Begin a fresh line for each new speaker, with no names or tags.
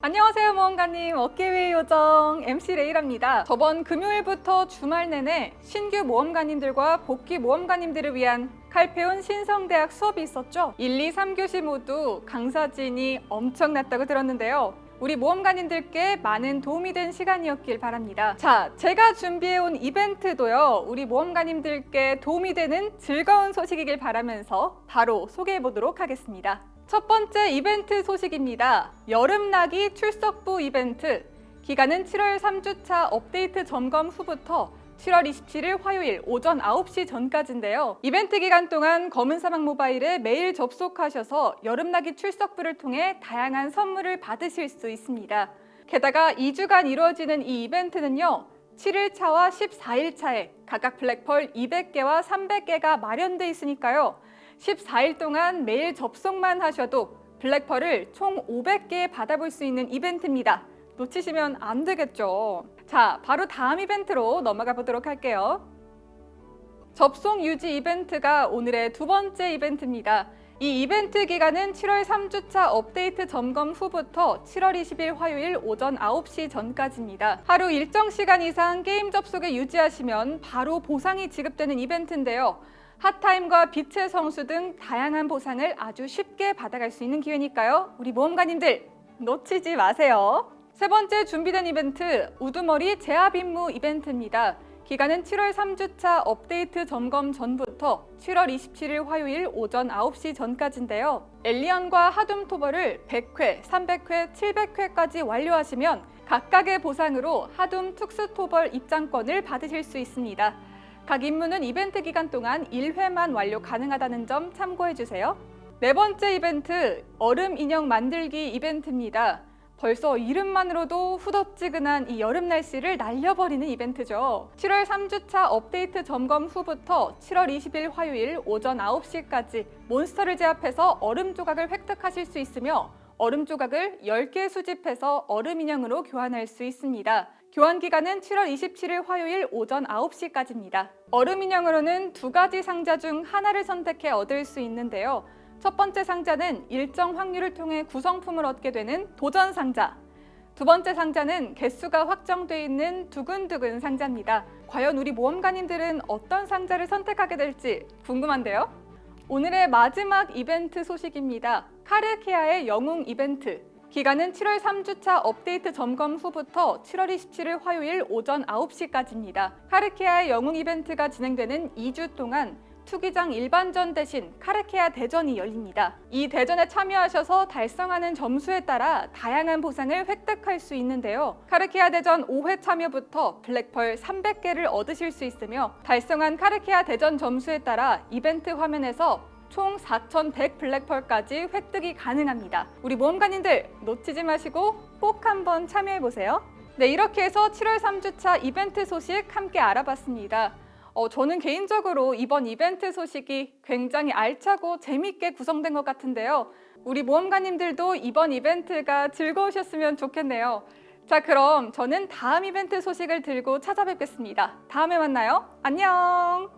안녕하세요 모험가님. 어깨위의 요정 MC 레이랍니다. 저번 금요일부터 주말 내내 신규 모험가님들과 복귀 모험가님들을 위한 칼페온 신성대학 수업이 있었죠? 1, 2, 3교시 모두 강사진이 엄청났다고 들었는데요. 우리 모험가님들께 많은 도움이 된 시간이었길 바랍니다. 자 제가 준비해온 이벤트도요 우리 모험가님들께 도움이 되는 즐거운 소식이길 바라면서 바로 소개해 보도록 하겠습니다 첫 번째 이벤트 소식입니다. 여름나기 출석부 이벤트. 기간은 7월 3주차 업데이트 점검 후부터 7월 27일 화요일 오전 9시 전까지인데요. 이벤트 기간 동안 검은사막 모바일에 매일 접속하셔서 여름나기 출석부를 통해 다양한 선물을 받으실 수 있습니다. 게다가 2주간 이루어지는 이 이벤트는요. 7일차와 14일차에 각각 블랙펄 200개와 300개가 마련돼 있으니까요. 14일 동안 매일 접속만 하셔도 블랙펄을 총 500개 받아볼 수 있는 이벤트입니다. 놓치시면 안 되겠죠. 자, 바로 다음 이벤트로 넘어가 보도록 할게요. 접속 유지 이벤트가 오늘의 두 번째 이벤트입니다. 이 이벤트 기간은 7월 3주차 업데이트 점검 후부터 7월 20일 화요일 오전 9시 전까지입니다. 하루 일정 시간 이상 게임 접속에 유지하시면 바로 보상이 지급되는 이벤트인데요. 핫타임과 빛의 성수 등 다양한 보상을 아주 쉽게 받아갈 수 있는 기회니까요. 우리 모험가님들 놓치지 마세요. 세 번째 준비된 이벤트 우두머리 제압 임무 이벤트입니다. 기간은 7월 3주차 업데이트 점검 전부터 7월 27일 화요일 오전 9시 전까지인데요. 엘리언과 하둠 토벌을 100회, 300회, 700회까지 완료하시면 각각의 보상으로 하둠 특수 토벌 입장권을 받으실 수 있습니다. 각 임무는 이벤트 기간 동안 1회만 완료 가능하다는 점 참고해주세요. 네 번째 이벤트, 얼음 인형 만들기 이벤트입니다. 벌써 이름만으로도 후덥지근한 이 여름 날씨를 날려버리는 이벤트죠. 7월 3주차 업데이트 점검 후부터 7월 20일 화요일 오전 9시까지 몬스터를 제압해서 얼음 조각을 획득하실 수 있으며 얼음 조각을 10개 수집해서 얼음 인형으로 교환할 수 있습니다. 교환 기간은 7월 27일 화요일 오전 9시까지입니다. 얼음 인형으로는 두 가지 상자 중 하나를 선택해 얻을 수 있는데요. 첫 번째 상자는 일정 확률을 통해 구성품을 얻게 되는 도전 상자. 두 번째 상자는 개수가 확정돼 있는 두근두근 상자입니다. 과연 우리 모험가님들은 어떤 상자를 선택하게 될지 궁금한데요. 오늘의 마지막 이벤트 소식입니다. 카르케아의 영웅 이벤트. 기간은 7월 3주차 업데이트 점검 후부터 7월 27일 화요일 오전 9시까지입니다. 카르케아의 영웅 이벤트가 진행되는 2주 동안 투기장 일반전 대신 카르케아 대전이 열립니다. 이 대전에 참여하셔서 달성하는 점수에 따라 다양한 보상을 획득할 수 있는데요. 카르케아 대전 5회 참여부터 블랙펄 300개를 얻으실 수 있으며 달성한 카르케아 대전 점수에 따라 이벤트 화면에서 총 4,100 블랙펄까지 획득이 가능합니다. 우리 모험가님들 놓치지 마시고 꼭 한번 참여해보세요. 네, 이렇게 해서 7월 3주차 이벤트 소식 함께 알아봤습니다. 어, 저는 개인적으로 이번 이벤트 소식이 굉장히 알차고 재밌게 구성된 것 같은데요. 우리 모험가님들도 이번 이벤트가 즐거우셨으면 좋겠네요. 자, 그럼 저는 다음 이벤트 소식을 들고 찾아뵙겠습니다. 다음에 만나요. 안녕!